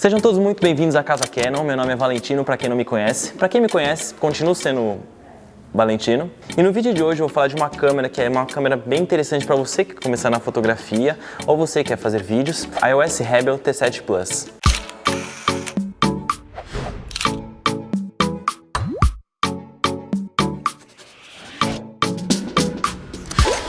Sejam todos muito bem-vindos à Casa Canon, meu nome é Valentino, para quem não me conhece. Para quem me conhece, continuo sendo Valentino. E no vídeo de hoje eu vou falar de uma câmera que é uma câmera bem interessante para você que quer começar na fotografia ou você que quer fazer vídeos, a iOS Rebel T7 Plus.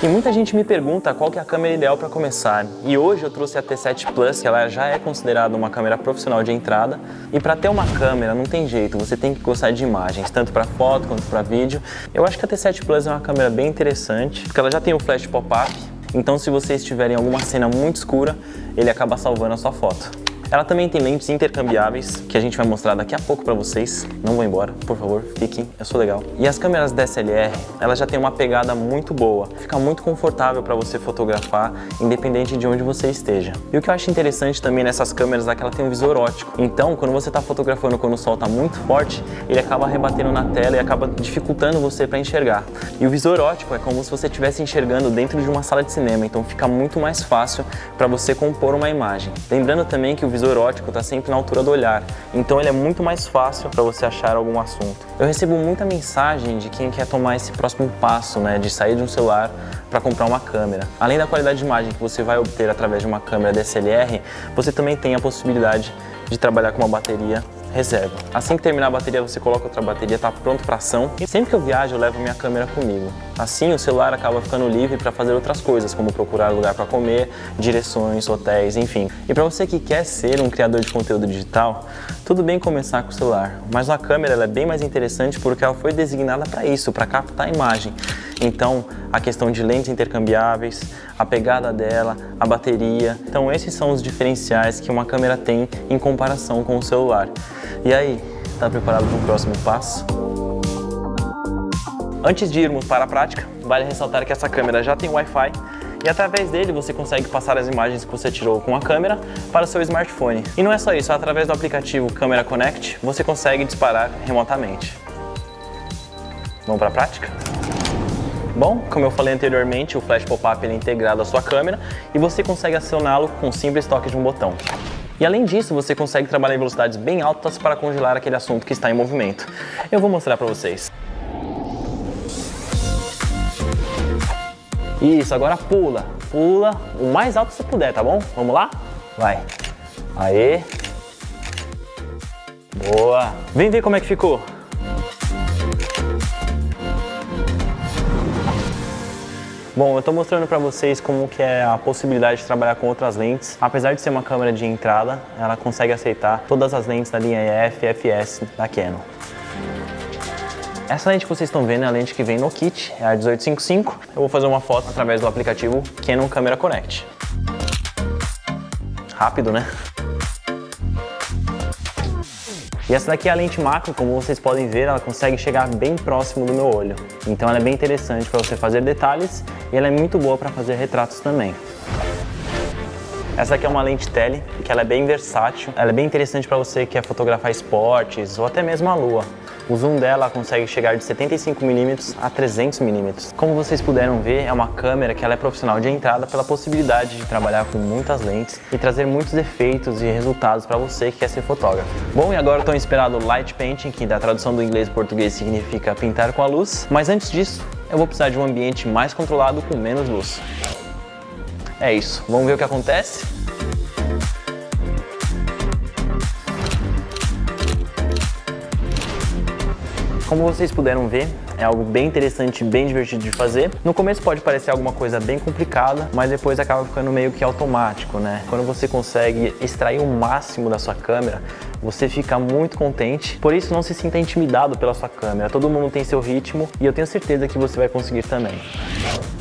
E muita gente me pergunta qual que é a câmera ideal para começar. E hoje eu trouxe a T7 Plus, que ela já é considerada uma câmera profissional de entrada. E para ter uma câmera não tem jeito, você tem que gostar de imagens, tanto para foto quanto para vídeo. Eu acho que a T7 Plus é uma câmera bem interessante, porque ela já tem o flash pop-up, então se você estiver em alguma cena muito escura, ele acaba salvando a sua foto. Ela também tem lentes intercambiáveis, que a gente vai mostrar daqui a pouco para vocês. Não vou embora, por favor, fiquem, eu sou legal. E as câmeras DSLR, ela já tem uma pegada muito boa. Fica muito confortável para você fotografar, independente de onde você esteja. E o que eu acho interessante também nessas câmeras é que ela tem um visor ótico. Então, quando você está fotografando quando o sol está muito forte, ele acaba rebatendo na tela e acaba dificultando você para enxergar. E o visor ótico é como se você estivesse enxergando dentro de uma sala de cinema, então fica muito mais fácil para você compor uma imagem. Lembrando também que o visor visor ótico está sempre na altura do olhar, então ele é muito mais fácil para você achar algum assunto. Eu recebo muita mensagem de quem quer tomar esse próximo passo, né, de sair de um celular para comprar uma câmera. Além da qualidade de imagem que você vai obter através de uma câmera DSLR, você também tem a possibilidade de trabalhar com uma bateria reserva. Assim que terminar a bateria, você coloca outra bateria, está pronto para ação. E sempre que eu viajo, eu levo minha câmera comigo. Assim, o celular acaba ficando livre para fazer outras coisas, como procurar lugar para comer, direções, hotéis, enfim. E para você que quer ser um criador de conteúdo digital, tudo bem começar com o celular, mas a câmera é bem mais interessante porque ela foi designada para isso, para captar a imagem. Então, a questão de lentes intercambiáveis, a pegada dela, a bateria. Então, esses são os diferenciais que uma câmera tem em comparação com o celular. E aí, está preparado para o próximo passo? Antes de irmos para a prática, vale ressaltar que essa câmera já tem Wi-Fi e através dele você consegue passar as imagens que você tirou com a câmera para o seu smartphone. E não é só isso, através do aplicativo Camera Connect você consegue disparar remotamente. Vamos para a prática? Bom, como eu falei anteriormente, o Flash Pop-Up é integrado à sua câmera e você consegue acioná-lo com um simples toque de um botão. E além disso, você consegue trabalhar em velocidades bem altas para congelar aquele assunto que está em movimento. Eu vou mostrar para vocês. Isso, agora pula, pula o mais alto que você puder, tá bom? Vamos lá? Vai. Aê. Boa. Vem ver como é que ficou. Bom, eu estou mostrando para vocês como que é a possibilidade de trabalhar com outras lentes. Apesar de ser uma câmera de entrada, ela consegue aceitar todas as lentes da linha EF e FS da Canon. Essa lente que vocês estão vendo é a lente que vem no kit, é a 1855. Eu vou fazer uma foto através do aplicativo Canon Camera Connect. Rápido, né? E essa daqui é a lente macro, como vocês podem ver, ela consegue chegar bem próximo do meu olho. Então ela é bem interessante para você fazer detalhes e ela é muito boa para fazer retratos também. Essa aqui é uma lente tele, que ela é bem versátil. Ela é bem interessante para você que quer fotografar esportes ou até mesmo a lua. O zoom dela consegue chegar de 75mm a 300mm. Como vocês puderam ver, é uma câmera que ela é profissional de entrada pela possibilidade de trabalhar com muitas lentes e trazer muitos efeitos e resultados para você que quer ser fotógrafo. Bom, e agora estou inspirado Light Painting, que da tradução do inglês e português significa pintar com a luz, mas antes disso, eu vou precisar de um ambiente mais controlado com menos luz. É isso, vamos ver o que acontece? Como vocês puderam ver, é algo bem interessante, bem divertido de fazer. No começo pode parecer alguma coisa bem complicada, mas depois acaba ficando meio que automático, né? Quando você consegue extrair o máximo da sua câmera, você fica muito contente. Por isso, não se sinta intimidado pela sua câmera. Todo mundo tem seu ritmo e eu tenho certeza que você vai conseguir também.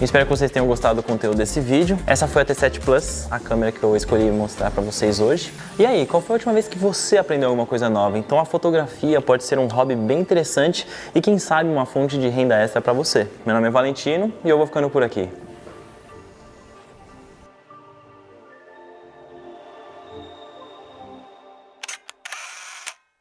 Espero que vocês tenham gostado do conteúdo desse vídeo. Essa foi a T7 Plus, a câmera que eu escolhi mostrar para vocês hoje. E aí, qual foi a última vez que você aprendeu alguma coisa nova? Então a fotografia pode ser um hobby bem interessante e quem sabe uma fonte de renda extra para você. Meu nome é Valentino e eu vou ficando por aqui.